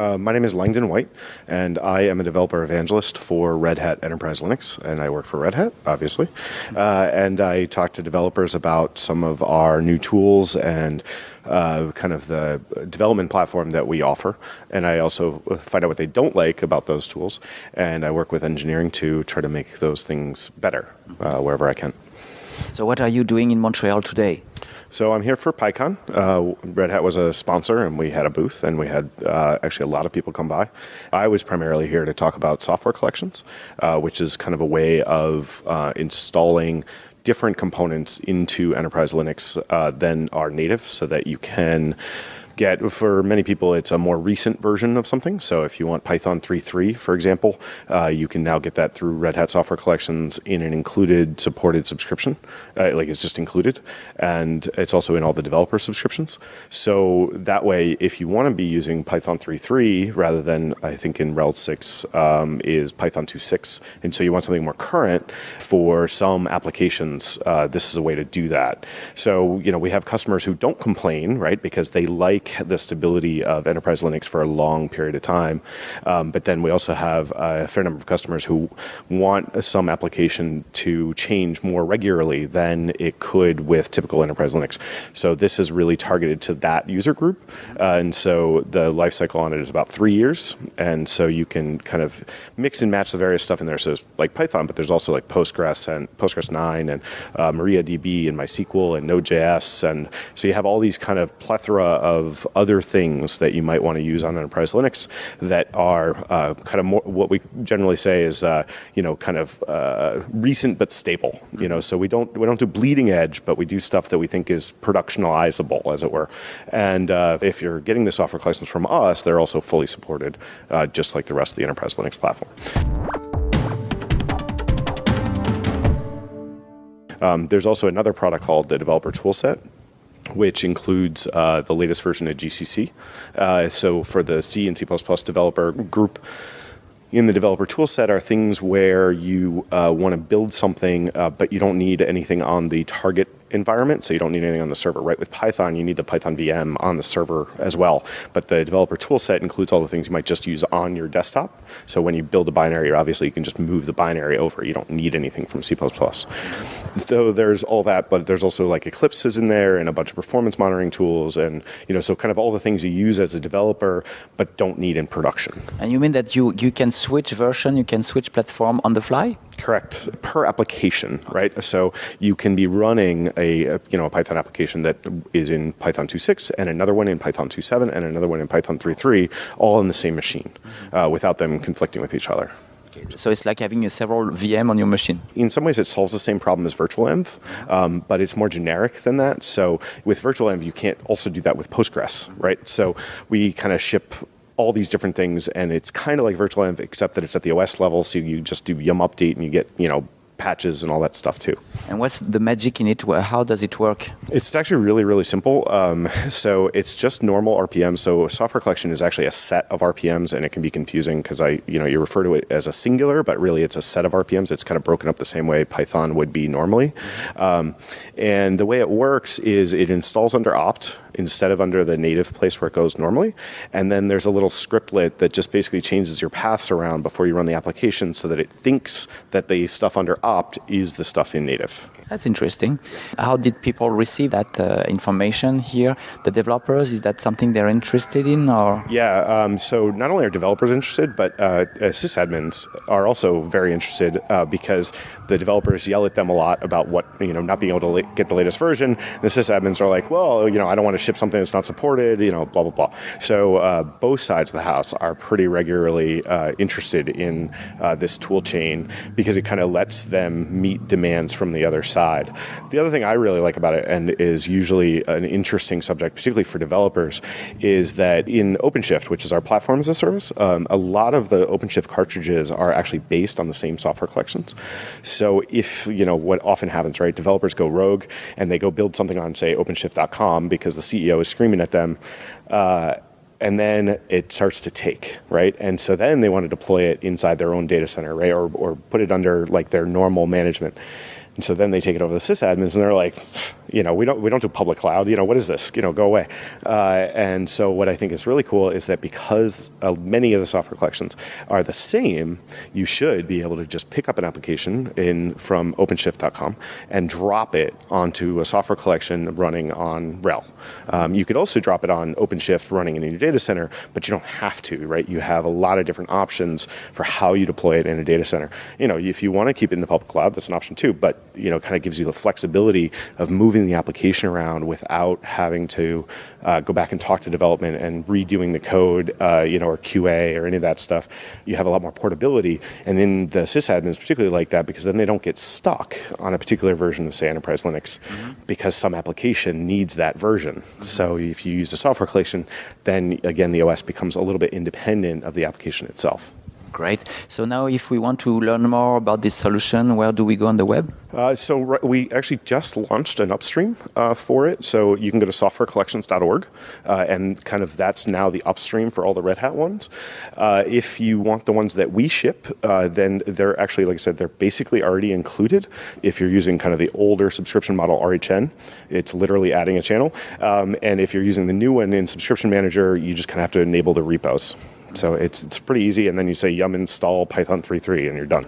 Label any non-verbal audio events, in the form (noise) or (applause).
Uh, my name is Langdon White, and I am a developer evangelist for Red Hat Enterprise Linux, and I work for Red Hat, obviously. Uh, and I talk to developers about some of our new tools and uh, kind of the development platform that we offer. And I also find out what they don't like about those tools, and I work with engineering to try to make those things better uh, wherever I can. So, what are you doing in Montreal today? So I'm here for PyCon. Uh, Red Hat was a sponsor, and we had a booth, and we had uh, actually a lot of people come by. I was primarily here to talk about software collections, uh, which is kind of a way of uh, installing different components into enterprise Linux uh, than are native, so that you can get, for many people, it's a more recent version of something. So if you want Python 3.3, for example, uh, you can now get that through Red Hat Software Collections in an included supported subscription. Uh, like it's just included. And it's also in all the developer subscriptions. So that way, if you want to be using Python 3.3 rather than, I think in RHEL 6 um, is Python 2.6, and so you want something more current for some applications, uh, this is a way to do that. So, you know, we have customers who don't complain, right, because they like the stability of enterprise Linux for a long period of time. Um, but then we also have a fair number of customers who want some application to change more regularly than it could with typical enterprise Linux. So this is really targeted to that user group. Uh, and so the lifecycle on it is about three years. And so you can kind of mix and match the various stuff in there. So like Python, but there's also like Postgres and Postgres 9 and uh, MariaDB and MySQL and Node.js. And so you have all these kind of plethora of other things that you might want to use on enterprise Linux that are uh, kind of more what we generally say is uh, you know kind of uh, recent but stable. You know, so we don't we don't do bleeding edge, but we do stuff that we think is productionalizable, as it were. And uh, if you're getting the software collections from us, they're also fully supported, uh, just like the rest of the enterprise Linux platform. Um, there's also another product called the Developer Toolset, which includes uh, the latest version of GCC. Uh, so for the C and C++ developer group, in the developer toolset are things where you uh, want to build something, uh, but you don't need anything on the target environment, so you don't need anything on the server. Right with Python, you need the Python VM on the server as well. But the developer toolset includes all the things you might just use on your desktop. So when you build a binary, obviously you can just move the binary over. You don't need anything from C++. So there's all that, but there's also like Eclipses in there and a bunch of performance monitoring tools, and you know, so kind of all the things you use as a developer, but don't need in production. And you mean that you you can switch version, you can switch platform on the fly? Correct. Per application, right? So you can be running a, a, you know a Python application that is in Python 2.6 and another one in Python 2.7 and another one in Python 3.3, all in the same machine, mm-hmm. uh, without them conflicting with each other. So it's like having a several VM on your machine. In some ways, it solves the same problem as virtualenv, um, but it's more generic than that. So with virtualenv, you can't also do that with Postgres, right? So we kind of ship all these different things, and it's kind of like virtualenv, except that it's at the OS level. So you just do yum update, and you get you know patches and all that stuff too. And what's the magic in it? How does it work? It's actually really, really simple. Um, (laughs) so it's just normal RPM. So software collection is actually a set of RPMs, and it can be confusing because I, you know, you refer to it as a singular, but really it's a set of RPMs. It's kind of broken up the same way Python would be normally. Um, and the way it works is it installs under opt instead of under the native place where it goes normally. And then there's a little scriptlet that just basically changes your paths around before you run the application so that it thinks that the stuff under opt is the stuff in native. That's interesting. How did people receive that uh, information here? The developers, is that something they're interested in or? Yeah, um, so not only are developers interested, but uh, uh, sysadmins are also very interested uh, because the developers yell at them a lot about what, you know, not being able to get the latest version. The sysadmins are like, well, you know, I don't want to ship something that's not supported, you know, blah, blah, blah. So uh, both sides of the house are pretty regularly uh, interested in uh, this tool chain because it kind of lets them meet demands from the other side. The other thing I really like about it and is usually an interesting subject, particularly for developers, is that in OpenShift, which is our platform as a service, um, a lot of the OpenShift cartridges are actually based on the same software collections. So if, you know, what often happens, right, developers go rogue and they go build something on, say, OpenShift.com because the CEO is screaming at them. Uh, and then it starts to take, right? And so then they want to deploy it inside their own data center, right? Or, or put it under like their normal management. And so then they take it over the sysadmins and they're like, You know, we don't we don't do public cloud. You know, what is this? You know, go away. Uh, and so what I think is really cool is that because uh, many of the software collections are the same, you should be able to just pick up an application in from OpenShift.com and drop it onto a software collection running on RHEL. Um, you could also drop it on OpenShift running in your data center, but you don't have to, right? You have a lot of different options for how you deploy it in a data center. You know, if you want to keep it in the public cloud, that's an option too, but you know, kind of gives you the flexibility of moving the application around without having to uh, go back and talk to development and redoing the code, uh, you know, or QA or any of that stuff. You have a lot more portability, and then the sysadmins particularly like that because then they don't get stuck on a particular version of say Enterprise Linux mm-hmm. because some application needs that version. Mm-hmm. So if you use a software collection, then again the OS becomes a little bit independent of the application itself. Great. So now if we want to learn more about this solution, where do we go on the web? Uh, so we actually just launched an upstream uh, for it. So you can go to softwarecollections.org, uh, and kind of that's now the upstream for all the Red Hat ones. Uh, if you want the ones that we ship, uh, then they're actually, like I said, they're basically already included. If you're using kind of the older subscription model RHN, it's literally adding a channel. Um, and if you're using the new one in Subscription Manager, you just kind of have to enable the repos. So it's, it's pretty easy, and then you say yum install Python 3.3 and you're done.